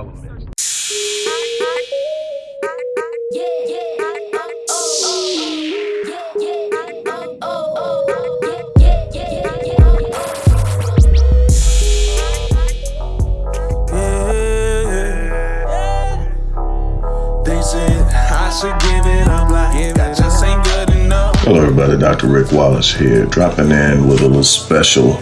all elements. Hello everybody, Dr. Rick Wallace here, dropping in with a little special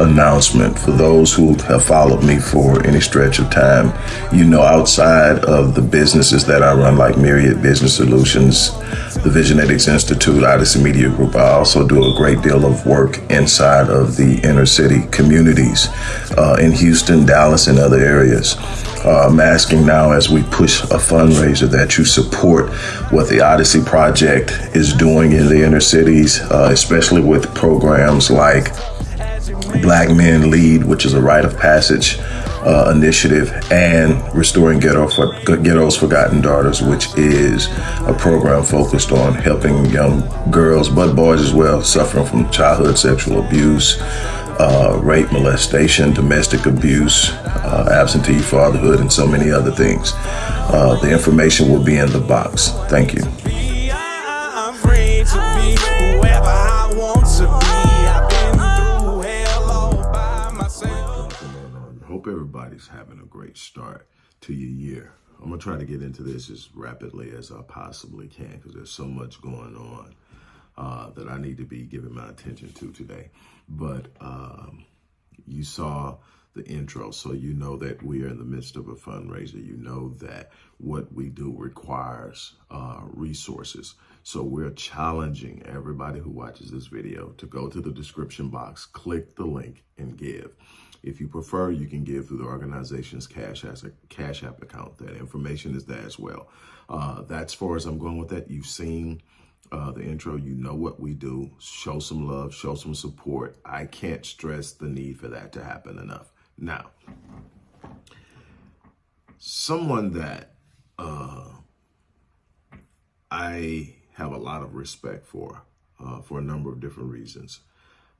announcement for those who have followed me for any stretch of time. You know, outside of the businesses that I run, like Myriad Business Solutions, the Visionetics Institute, Odyssey Media Group, I also do a great deal of work inside of the inner city communities uh, in Houston, Dallas, and other areas. Uh, I'm asking now as we push a fundraiser that you support what the Odyssey Project is doing in the inner cities, uh, especially with programs like Black Men Lead, which is a rite of passage uh, initiative, and Restoring Ghetto for, Ghetto's Forgotten Daughters, which is a program focused on helping young girls, but boys as well, suffering from childhood sexual abuse, uh, rape, molestation, domestic abuse, uh, absentee fatherhood, and so many other things. Uh, the information will be in the box. Thank you. Hope everybody's having a great start to your year. I'm gonna try to get into this as rapidly as I possibly can because there's so much going on uh, that I need to be giving my attention to today. But um, you saw the intro, so you know that we are in the midst of a fundraiser. You know that what we do requires uh, resources. So we're challenging everybody who watches this video to go to the description box, click the link, and give. If you prefer, you can give through the organization's Cash, as a Cash App account. That information is there as well. Uh, that's far as I'm going with that. You've seen uh, the intro. You know what we do. Show some love, show some support. I can't stress the need for that to happen enough. Now, someone that uh, I have a lot of respect for, uh, for a number of different reasons,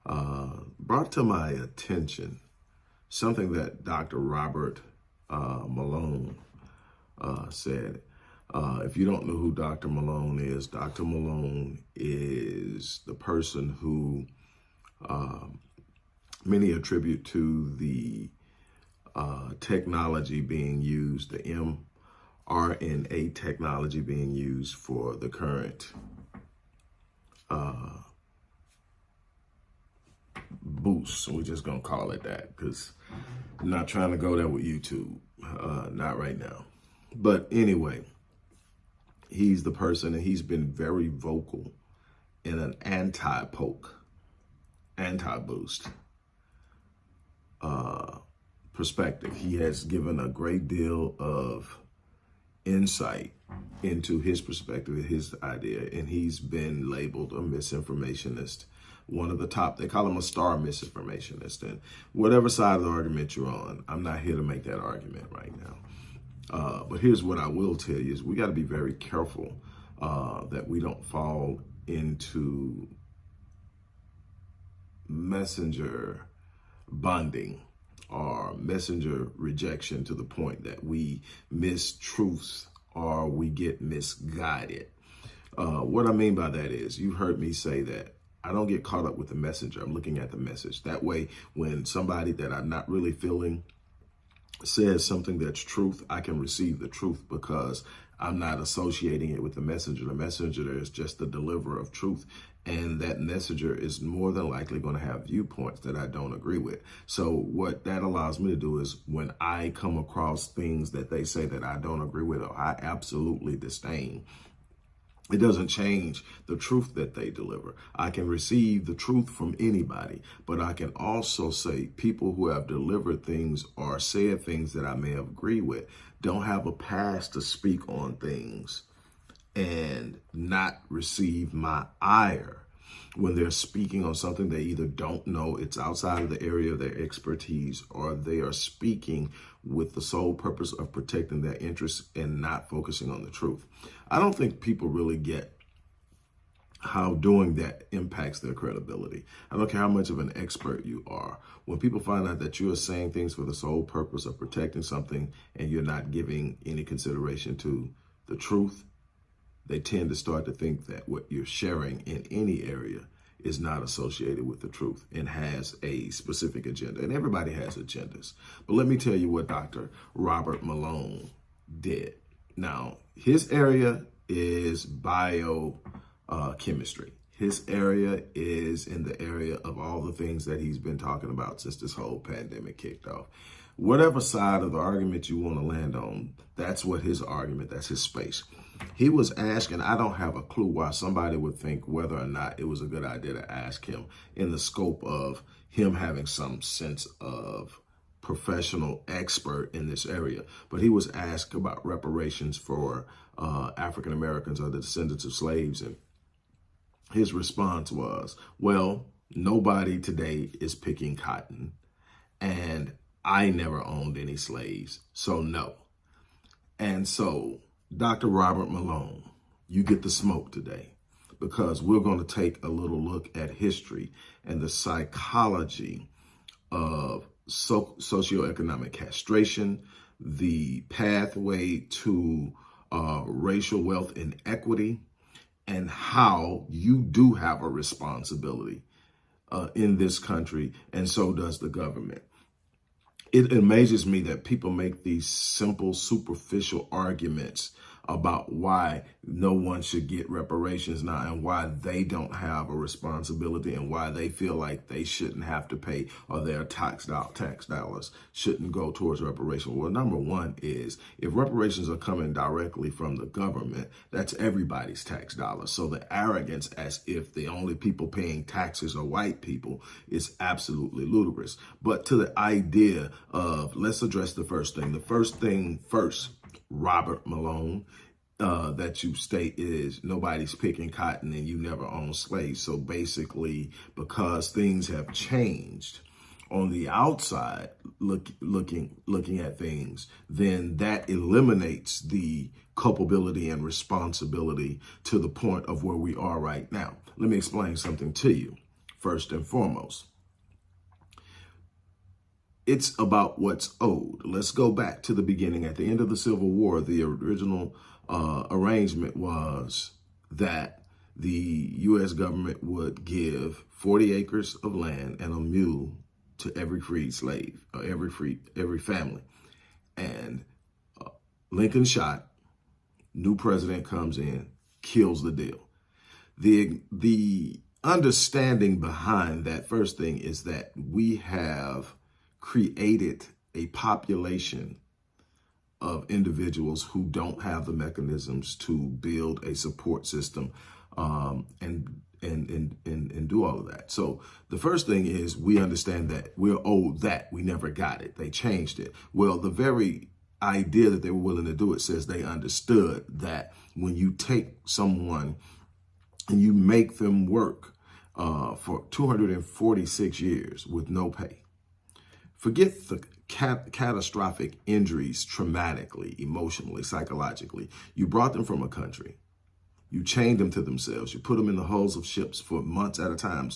uh, brought to my attention something that Dr. Robert uh, Malone uh, said. Uh, if you don't know who Dr. Malone is, Dr. Malone is the person who um, many attribute to the uh, technology being used, the mRNA technology being used for the current uh, boost. We're just going to call it that because I'm not trying to go there with YouTube. Uh, not right now. But anyway, he's the person and he's been very vocal in an anti-poke, anti-boost uh, perspective. He has given a great deal of insight into his perspective, his idea, and he's been labeled a misinformationist one of the top, they call him a star misinformationist. And whatever side of the argument you're on, I'm not here to make that argument right now. Uh, but here's what I will tell you is we got to be very careful uh, that we don't fall into messenger bonding or messenger rejection to the point that we miss truths or we get misguided. Uh, what I mean by that is, you've heard me say that I don't get caught up with the messenger. I'm looking at the message. That way, when somebody that I'm not really feeling says something that's truth, I can receive the truth because I'm not associating it with the messenger. The messenger is just the deliverer of truth. And that messenger is more than likely going to have viewpoints that I don't agree with. So what that allows me to do is when I come across things that they say that I don't agree with or I absolutely disdain, it doesn't change the truth that they deliver. I can receive the truth from anybody, but I can also say people who have delivered things or said things that I may have agreed with don't have a past to speak on things and not receive my ire when they're speaking on something they either don't know, it's outside of the area of their expertise, or they are speaking with the sole purpose of protecting their interests and not focusing on the truth. I don't think people really get how doing that impacts their credibility. I don't care how much of an expert you are. When people find out that you are saying things for the sole purpose of protecting something and you're not giving any consideration to the truth, they tend to start to think that what you're sharing in any area is not associated with the truth and has a specific agenda. And everybody has agendas. But let me tell you what Dr. Robert Malone did. Now, his area is biochemistry. uh. His area is in the area of all the things that he's been talking about since this whole pandemic kicked off. Whatever side of the argument you want to land on, that's what his argument, that's his space. He was asking, I don't have a clue why somebody would think whether or not it was a good idea to ask him in the scope of him having some sense of professional expert in this area. But he was asked about reparations for uh, African Americans or the descendants of slaves and his response was, well, nobody today is picking cotton and I never owned any slaves, so no. And so, Dr. Robert Malone, you get the smoke today because we're going to take a little look at history and the psychology of so socioeconomic castration, the pathway to uh, racial wealth inequity, and how you do have a responsibility uh, in this country, and so does the government. It amazes me that people make these simple, superficial arguments about why no one should get reparations now and why they don't have a responsibility and why they feel like they shouldn't have to pay or their tax, tax dollars shouldn't go towards reparations. Well, number one is if reparations are coming directly from the government, that's everybody's tax dollars. So the arrogance as if the only people paying taxes are white people is absolutely ludicrous. But to the idea of, let's address the first thing. The first thing first, Robert Malone, uh, that you state is nobody's picking cotton and you never owned slaves. So basically, because things have changed on the outside, look, looking looking at things, then that eliminates the culpability and responsibility to the point of where we are right now. Let me explain something to you. First and foremost, it's about what's owed. Let's go back to the beginning. At the end of the Civil War, the original uh, arrangement was that the U.S. government would give 40 acres of land and a mule to every freed slave, or every free, every family. And uh, Lincoln shot, new president comes in, kills the deal. The, the understanding behind that first thing is that we have created a population of individuals who don't have the mechanisms to build a support system um, and, and, and, and, and do all of that. So the first thing is we understand that we're owed that. We never got it. They changed it. Well, the very idea that they were willing to do it says they understood that when you take someone and you make them work uh, for 246 years with no pay, forget the cat catastrophic injuries traumatically, emotionally, psychologically. You brought them from a country. You chained them to themselves. You put them in the hulls of ships for months at a time,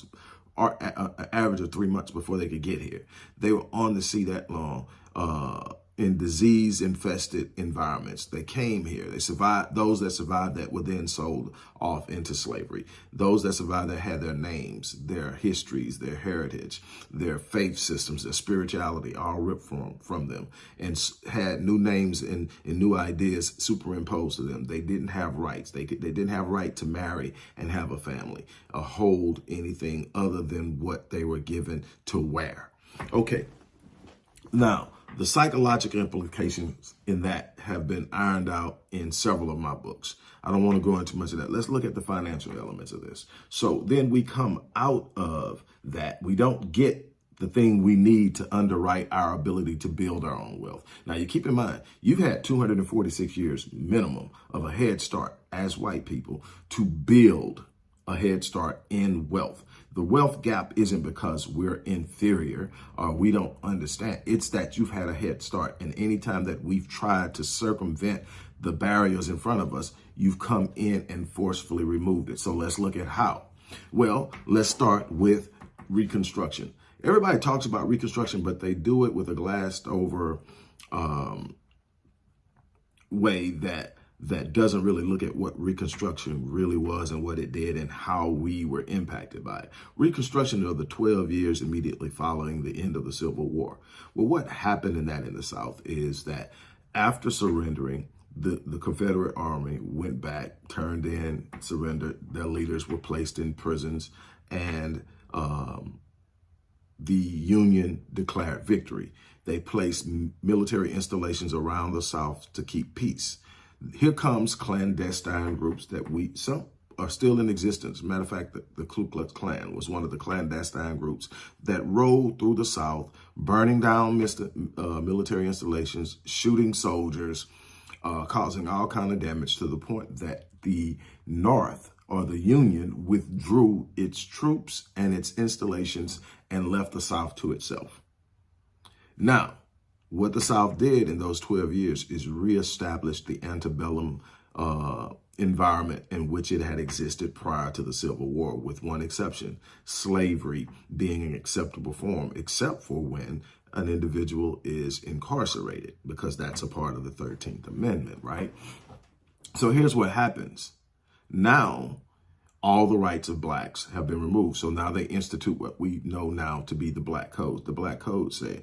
or an average of three months before they could get here. They were on the sea that long. Uh, in disease infested environments. They came here. They survived. Those that survived that were then sold off into slavery. Those that survived that had their names, their histories, their heritage, their faith systems, their spirituality all ripped from, from them and had new names and, and new ideas superimposed to them. They didn't have rights. They, they didn't have right to marry and have a family or hold anything other than what they were given to wear. Okay. Now, the psychological implications in that have been ironed out in several of my books. I don't want to go into much of that. Let's look at the financial elements of this. So then we come out of that. We don't get the thing we need to underwrite our ability to build our own wealth. Now, you keep in mind, you've had 246 years minimum of a head start as white people to build a head start in wealth. The wealth gap isn't because we're inferior or we don't understand. It's that you've had a head start. And anytime that we've tried to circumvent the barriers in front of us, you've come in and forcefully removed it. So let's look at how. Well, let's start with Reconstruction. Everybody talks about Reconstruction, but they do it with a glassed over um, way that that doesn't really look at what Reconstruction really was and what it did and how we were impacted by it. Reconstruction of the 12 years immediately following the end of the Civil War. Well, what happened in that in the South is that after surrendering, the, the Confederate Army went back, turned in, surrendered. Their leaders were placed in prisons, and um, the Union declared victory. They placed military installations around the South to keep peace. Here comes clandestine groups that we, some are still in existence. Matter of fact, the, the Ku Klux Klan was one of the clandestine groups that rode through the South, burning down Mr., uh, military installations, shooting soldiers, uh, causing all kind of damage to the point that the North or the Union withdrew its troops and its installations and left the South to itself. Now, what the South did in those 12 years is reestablish the antebellum uh, environment in which it had existed prior to the Civil War, with one exception, slavery being an acceptable form, except for when an individual is incarcerated, because that's a part of the 13th Amendment, right? So here's what happens. Now, all the rights of blacks have been removed. So now they institute what we know now to be the black codes. The black codes say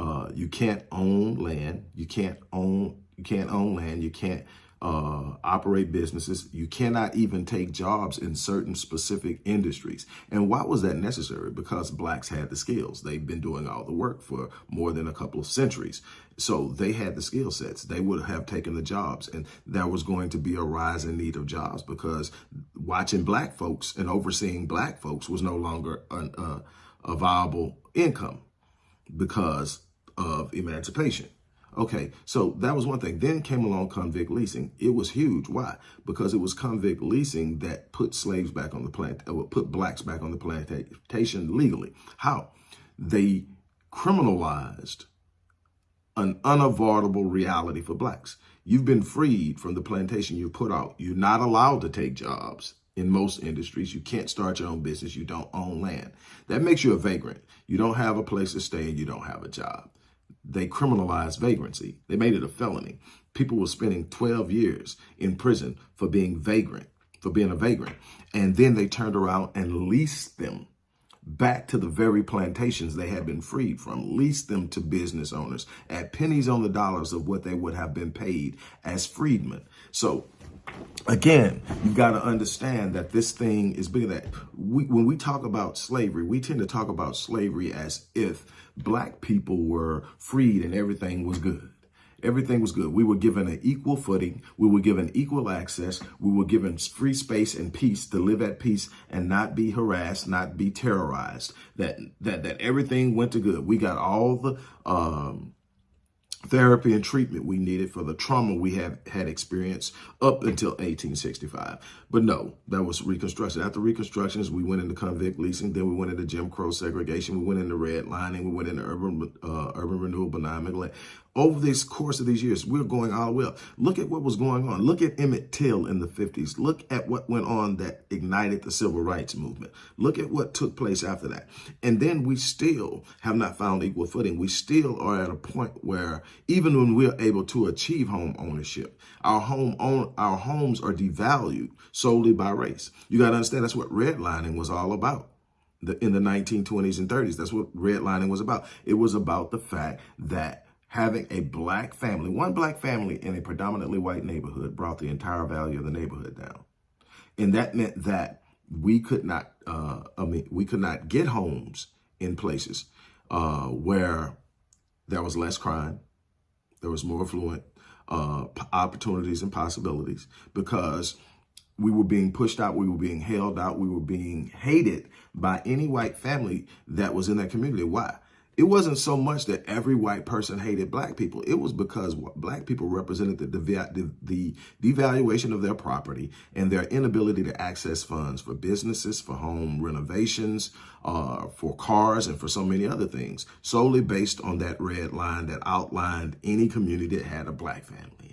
uh, you can't own land, you can't own you can't own land, you can't uh, operate businesses. You cannot even take jobs in certain specific industries. And why was that necessary? Because blacks had the skills. They've been doing all the work for more than a couple of centuries. So they had the skill sets. They would have taken the jobs. And there was going to be a rise in need of jobs because watching black folks and overseeing black folks was no longer an, uh, a viable income because of emancipation. Okay, so that was one thing. Then came along convict leasing. It was huge. Why? Because it was convict leasing that put slaves back on the plant, uh, put blacks back on the plantation legally. How? They criminalized an unavoidable reality for blacks. You've been freed from the plantation you put out. You're not allowed to take jobs in most industries. You can't start your own business. You don't own land. That makes you a vagrant. You don't have a place to stay and you don't have a job they criminalized vagrancy. They made it a felony. People were spending 12 years in prison for being vagrant, for being a vagrant. And then they turned around and leased them back to the very plantations they had been freed from, leased them to business owners at pennies on the dollars of what they would have been paid as freedmen. So again, you've got to understand that this thing is bigger that we, when we talk about slavery, we tend to talk about slavery as if black people were freed and everything was good. Everything was good. We were given an equal footing. We were given equal access. We were given free space and peace to live at peace and not be harassed, not be terrorized. That that that everything went to good. We got all the um, therapy and treatment we needed for the trauma we have had experienced up until 1865. But no, that was Reconstruction. After Reconstructions, we went into convict leasing, then we went into Jim Crow segregation, we went into redlining, we went into urban uh, urban renewal, benign neglect over this course of these years, we're going all the way up. Look at what was going on. Look at Emmett Till in the 50s. Look at what went on that ignited the civil rights movement. Look at what took place after that. And then we still have not found equal footing. We still are at a point where even when we're able to achieve home ownership, our home own, our homes are devalued solely by race. You got to understand that's what redlining was all about. The, in the 1920s and 30s, that's what redlining was about. It was about the fact that having a black family, one black family in a predominantly white neighborhood brought the entire value of the neighborhood down. And that meant that we could not, uh, I mean, we could not get homes in places uh, where there was less crime, there was more affluent uh, opportunities and possibilities because we were being pushed out, we were being held out, we were being hated by any white family that was in that community. Why? It wasn't so much that every white person hated black people. It was because black people represented the, the, the devaluation of their property and their inability to access funds for businesses, for home renovations, uh, for cars, and for so many other things, solely based on that red line that outlined any community that had a black family.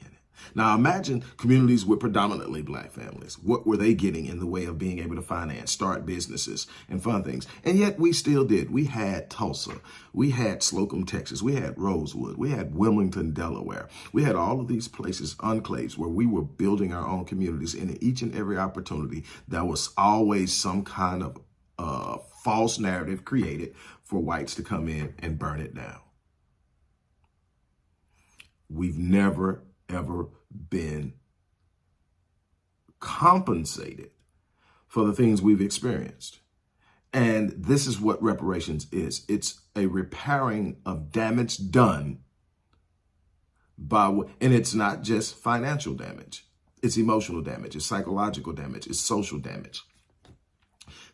Now imagine communities with predominantly black families. What were they getting in the way of being able to finance, start businesses and fund things? And yet we still did. We had Tulsa. We had Slocum, Texas. We had Rosewood. We had Wilmington, Delaware. We had all of these places, enclaves, where we were building our own communities. And in each and every opportunity, there was always some kind of uh, false narrative created for whites to come in and burn it down. We've never ever been compensated for the things we've experienced. And this is what reparations is. It's a repairing of damage done by, and it's not just financial damage. It's emotional damage, it's psychological damage, it's social damage.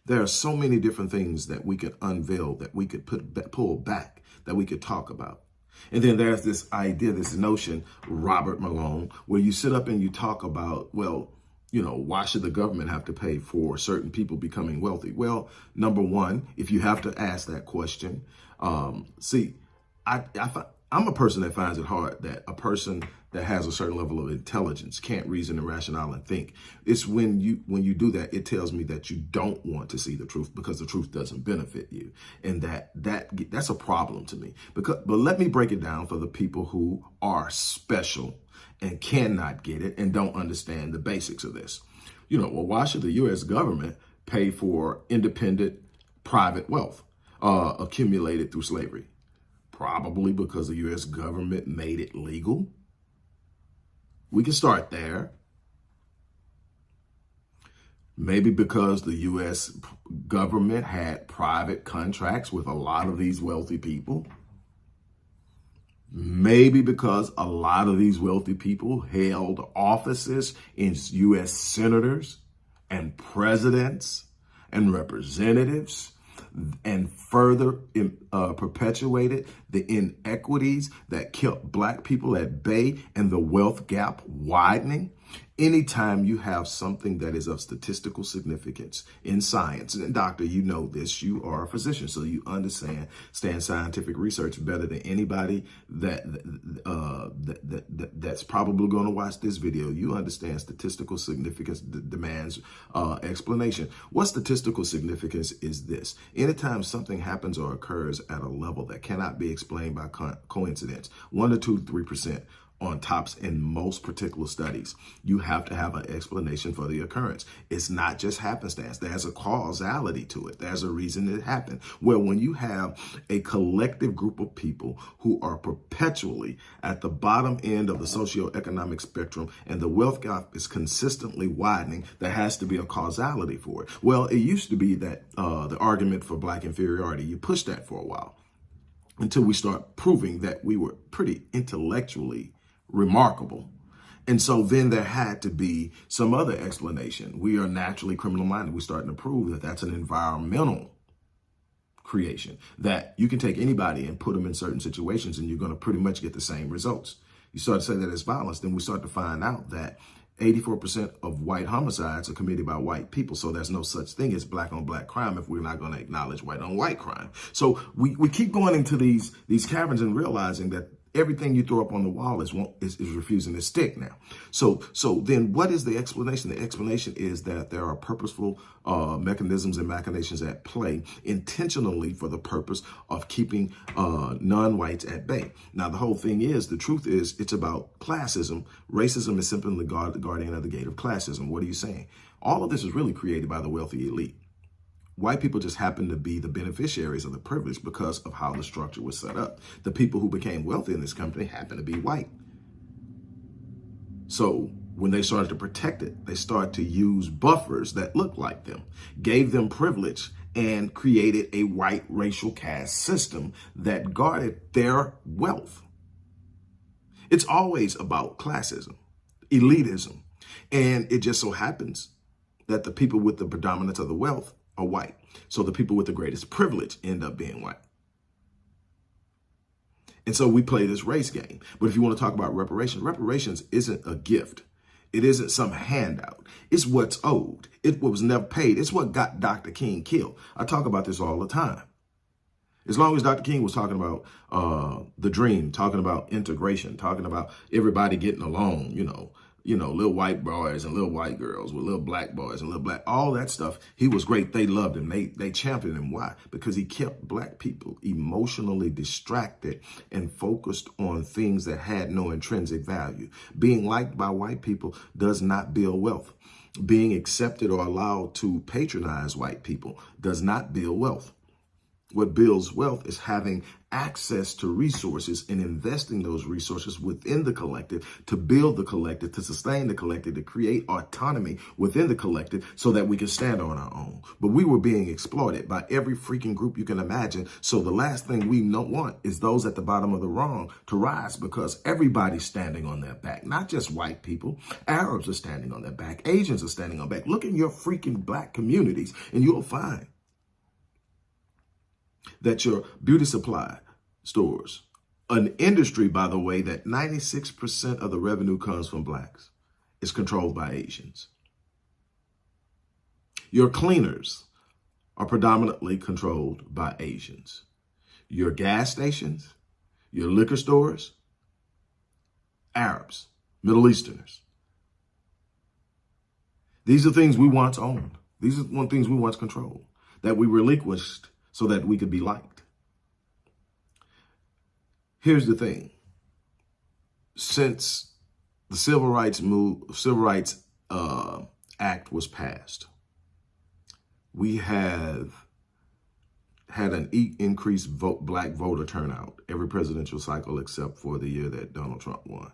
There are so many different things that we could unveil, that we could put pull back, that we could talk about. And then there's this idea, this notion, Robert Malone, where you sit up and you talk about, well, you know, why should the government have to pay for certain people becoming wealthy? Well, number one, if you have to ask that question, um, see, I, I, I'm a person that finds it hard that a person that has a certain level of intelligence can't reason and rationale and think. It's when you when you do that, it tells me that you don't want to see the truth because the truth doesn't benefit you, and that that that's a problem to me. Because but let me break it down for the people who are special and cannot get it and don't understand the basics of this. You know, well, why should the U.S. government pay for independent private wealth uh, accumulated through slavery? Probably because the U.S. government made it legal. We can start there. Maybe because the U.S. government had private contracts with a lot of these wealthy people. Maybe because a lot of these wealthy people held offices in U.S. senators and presidents and representatives and further uh, perpetuated the inequities that kept black people at bay and the wealth gap widening. Anytime you have something that is of statistical significance in science, and doctor, you know this, you are a physician, so you understand stand scientific research better than anybody that, uh, that, that, that that's probably going to watch this video. You understand statistical significance demands uh, explanation. What statistical significance is this? Anytime something happens or occurs at a level that cannot be explained by co coincidence, one to two, three percent on tops in most particular studies. You have to have an explanation for the occurrence. It's not just happenstance. There's a causality to it. There's a reason it happened. Well, when you have a collective group of people who are perpetually at the bottom end of the socioeconomic spectrum and the wealth gap is consistently widening, there has to be a causality for it. Well, it used to be that uh, the argument for black inferiority, you pushed that for a while until we start proving that we were pretty intellectually remarkable. And so then there had to be some other explanation. We are naturally criminal minded. We're starting to prove that that's an environmental creation, that you can take anybody and put them in certain situations and you're going to pretty much get the same results. You start to say that it's violence, then we start to find out that 84% of white homicides are committed by white people. So there's no such thing as black on black crime if we're not going to acknowledge white on white crime. So we, we keep going into these, these caverns and realizing that everything you throw up on the wall is, is, is refusing to stick now. So so then what is the explanation? The explanation is that there are purposeful uh, mechanisms and machinations at play intentionally for the purpose of keeping uh, non-whites at bay. Now, the whole thing is, the truth is, it's about classism. Racism is simply the, guard, the guardian of the gate of classism. What are you saying? All of this is really created by the wealthy elite. White people just happen to be the beneficiaries of the privilege because of how the structure was set up. The people who became wealthy in this country happen to be white. So when they started to protect it, they started to use buffers that looked like them, gave them privilege, and created a white racial caste system that guarded their wealth. It's always about classism, elitism, and it just so happens that the people with the predominance of the wealth are white. So the people with the greatest privilege end up being white. And so we play this race game. But if you want to talk about reparations, reparations isn't a gift. It isn't some handout. It's what's owed. It was never paid. It's what got Dr. King killed. I talk about this all the time. As long as Dr. King was talking about uh, the dream, talking about integration, talking about everybody getting along, you know, you know, little white boys and little white girls with little black boys and little black, all that stuff. He was great. They loved him. They they championed him. Why? Because he kept black people emotionally distracted and focused on things that had no intrinsic value. Being liked by white people does not build wealth. Being accepted or allowed to patronize white people does not build wealth. What builds wealth is having access to resources and investing those resources within the collective to build the collective, to sustain the collective, to create autonomy within the collective so that we can stand on our own. But we were being exploited by every freaking group you can imagine. So the last thing we don't want is those at the bottom of the wrong to rise because everybody's standing on their back, not just white people. Arabs are standing on their back. Asians are standing on back. Look in your freaking black communities and you'll find that your beauty supply stores, an industry, by the way, that 96% of the revenue comes from blacks, is controlled by Asians. Your cleaners are predominantly controlled by Asians. Your gas stations, your liquor stores, Arabs, Middle Easterners. These are things we once owned. These are one things we once controlled that we relinquished so that we could be liked. Here's the thing. Since the Civil Rights move, Civil Rights uh, Act was passed, we have had an increased vote, black voter turnout every presidential cycle except for the year that Donald Trump won.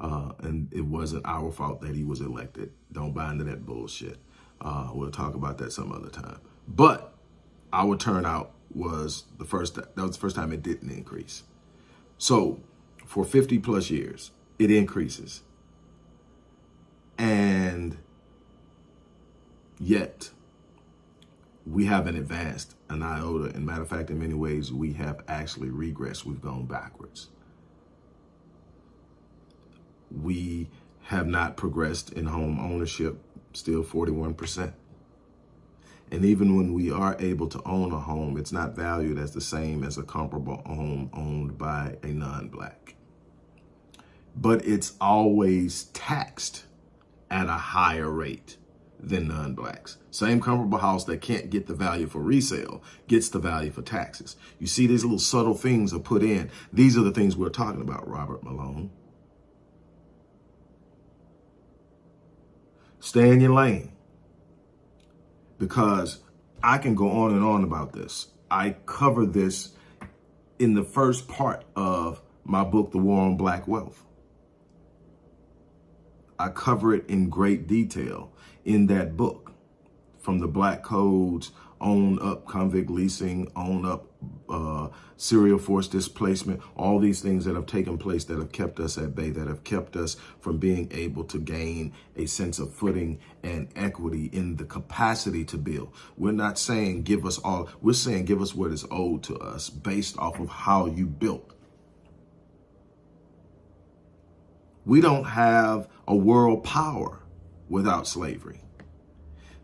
Uh, and it wasn't our fault that he was elected. Don't buy into that bullshit. Uh, we'll talk about that some other time. But our turnout was the first, that was the first time it didn't increase. So for 50 plus years, it increases. And yet we haven't advanced an iota. And matter of fact, in many ways, we have actually regressed. We've gone backwards. We have not progressed in home ownership, still 41%. And even when we are able to own a home, it's not valued as the same as a comparable home owned by a non-black. But it's always taxed at a higher rate than non-blacks. Same comparable house that can't get the value for resale gets the value for taxes. You see these little subtle things are put in. These are the things we're talking about, Robert Malone. Stay in your lane because I can go on and on about this. I cover this in the first part of my book, The War on Black Wealth. I cover it in great detail in that book from the black codes own up convict leasing, own up uh, serial force displacement, all these things that have taken place that have kept us at bay, that have kept us from being able to gain a sense of footing and equity in the capacity to build. We're not saying give us all, we're saying give us what is owed to us based off of how you built. We don't have a world power without slavery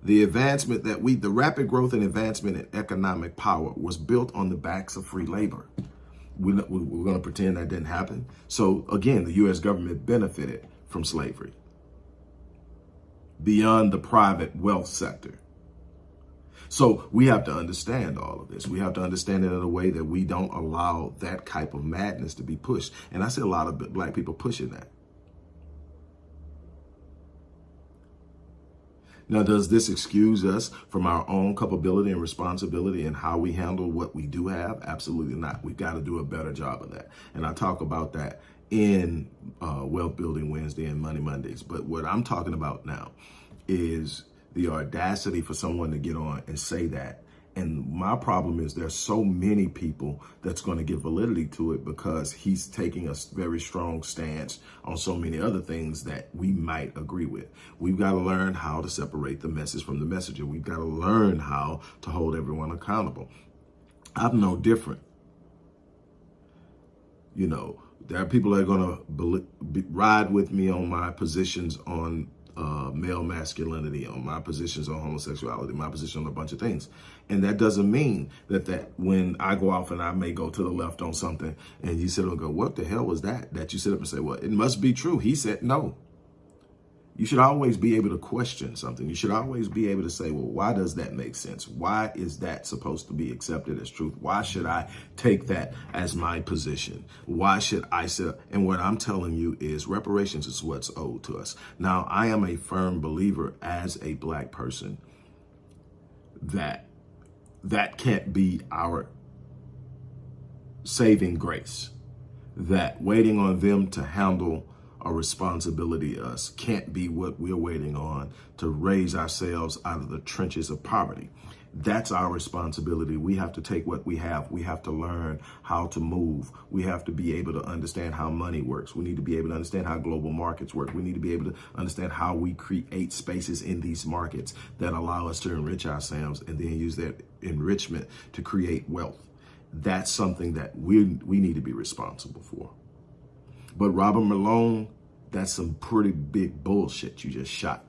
the advancement that we, the rapid growth and advancement in economic power was built on the backs of free labor. We, we're going to pretend that didn't happen. So again, the U.S. government benefited from slavery beyond the private wealth sector. So we have to understand all of this. We have to understand it in a way that we don't allow that type of madness to be pushed. And I see a lot of black people pushing that. Now, does this excuse us from our own culpability and responsibility and how we handle what we do have? Absolutely not. We've got to do a better job of that. And I talk about that in uh, Wealth Building Wednesday and Money Mondays. But what I'm talking about now is the audacity for someone to get on and say that and my problem is there's so many people that's going to give validity to it because he's taking a very strong stance on so many other things that we might agree with. We've got to learn how to separate the message from the messenger. We've got to learn how to hold everyone accountable. I'm no different. You know, there are people that are going to ride with me on my positions on uh, male masculinity, on my positions on homosexuality, my position on a bunch of things. And that doesn't mean that that when I go off and I may go to the left on something and you sit and go, what the hell was that? That you sit up and say, well, it must be true. He said no. You should always be able to question something. You should always be able to say, well, why does that make sense? Why is that supposed to be accepted as truth? Why should I take that as my position? Why should I say, and what I'm telling you is reparations is what's owed to us. Now, I am a firm believer as a black person that that can't be our saving grace, that waiting on them to handle a responsibility uh, us can't be what we're waiting on to raise ourselves out of the trenches of poverty. That's our responsibility. We have to take what we have. We have to learn how to move. We have to be able to understand how money works. We need to be able to understand how global markets work. We need to be able to understand how we create spaces in these markets that allow us to enrich ourselves and then use that enrichment to create wealth. That's something that we, we need to be responsible for. But Robert Malone, that's some pretty big bullshit you just shot.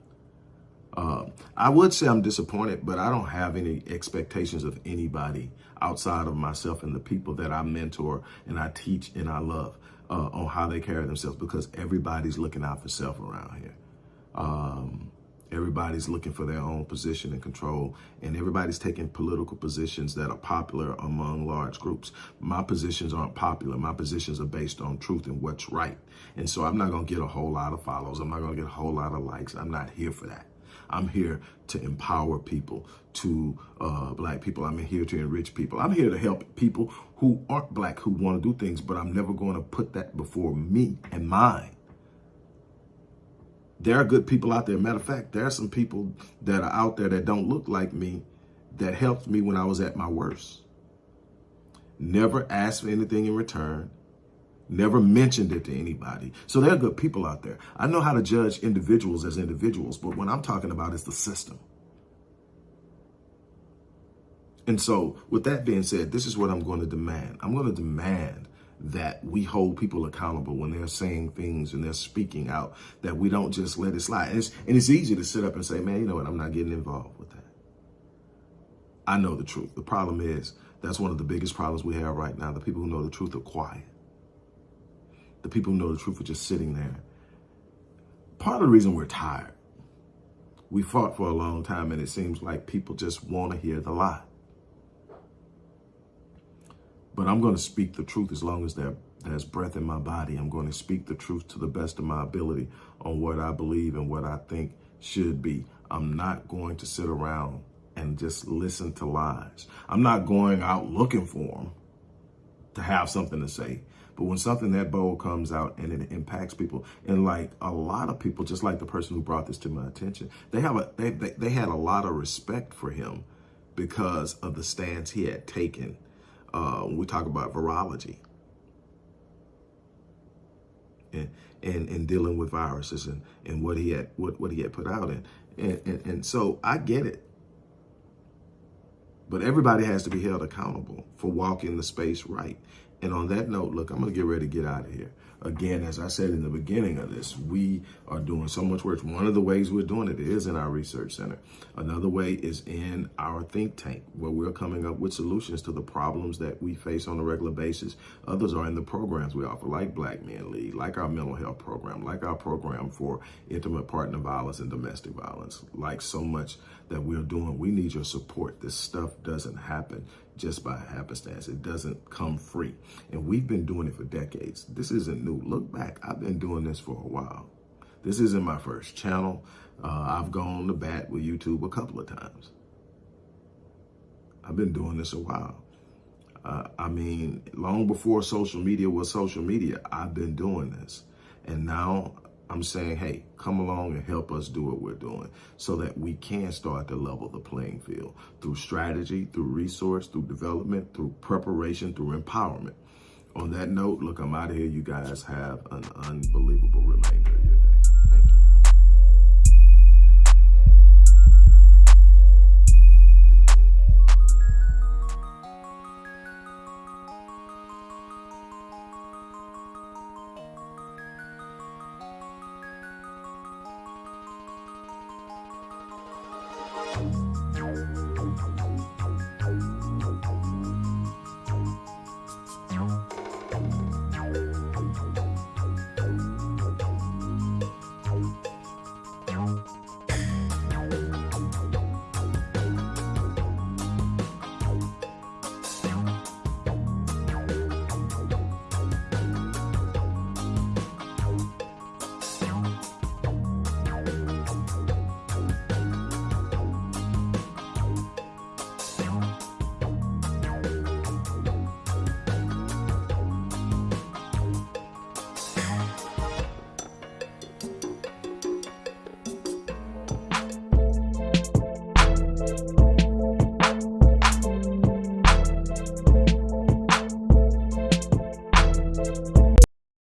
Uh, I would say I'm disappointed, but I don't have any expectations of anybody outside of myself and the people that I mentor and I teach and I love uh, on how they carry themselves because everybody's looking out for self around here. Um, Everybody's looking for their own position and control, and everybody's taking political positions that are popular among large groups. My positions aren't popular. My positions are based on truth and what's right. And so I'm not going to get a whole lot of follows. I'm not going to get a whole lot of likes. I'm not here for that. I'm here to empower people, to uh, black people. I'm here to enrich people. I'm here to help people who aren't black who want to do things, but I'm never going to put that before me and mine there are good people out there. Matter of fact, there are some people that are out there that don't look like me that helped me when I was at my worst. Never asked for anything in return. Never mentioned it to anybody. So there are good people out there. I know how to judge individuals as individuals, but what I'm talking about is the system. And so with that being said, this is what I'm going to demand. I'm going to demand that we hold people accountable when they're saying things and they're speaking out, that we don't just let it slide. And it's, and it's easy to sit up and say, man, you know what, I'm not getting involved with that. I know the truth. The problem is, that's one of the biggest problems we have right now. The people who know the truth are quiet. The people who know the truth are just sitting there. Part of the reason we're tired, we fought for a long time and it seems like people just want to hear the lie. But I'm going to speak the truth as long as there, there's breath in my body. I'm going to speak the truth to the best of my ability on what I believe and what I think should be. I'm not going to sit around and just listen to lies. I'm not going out looking for them to have something to say. But when something that bold comes out and it impacts people, and like a lot of people, just like the person who brought this to my attention, they have a they, they, they had a lot of respect for him because of the stance he had taken uh, we talk about virology and, and, and dealing with viruses and, and what he had what, what he had put out. And, and, and, and so I get it. But everybody has to be held accountable for walking the space right. And on that note, look, I'm going to get ready to get out of here. Again, as I said in the beginning of this, we are doing so much work. One of the ways we're doing it is in our research center. Another way is in our think tank, where we're coming up with solutions to the problems that we face on a regular basis. Others are in the programs we offer, like Black Men Lead, like our mental health program, like our program for intimate partner violence and domestic violence, like so much that we're doing. We need your support. This stuff doesn't happen just by happenstance. It doesn't come free. And we've been doing it for decades. This isn't new. Look back. I've been doing this for a while. This isn't my first channel. Uh, I've gone to bat with YouTube a couple of times. I've been doing this a while. Uh, I mean, long before social media was social media, I've been doing this. And now I'm saying, hey, come along and help us do what we're doing so that we can start to level the playing field through strategy, through resource, through development, through preparation, through empowerment. On that note, look, I'm out of here. You guys have an unbelievable remainder of your day. Thank you.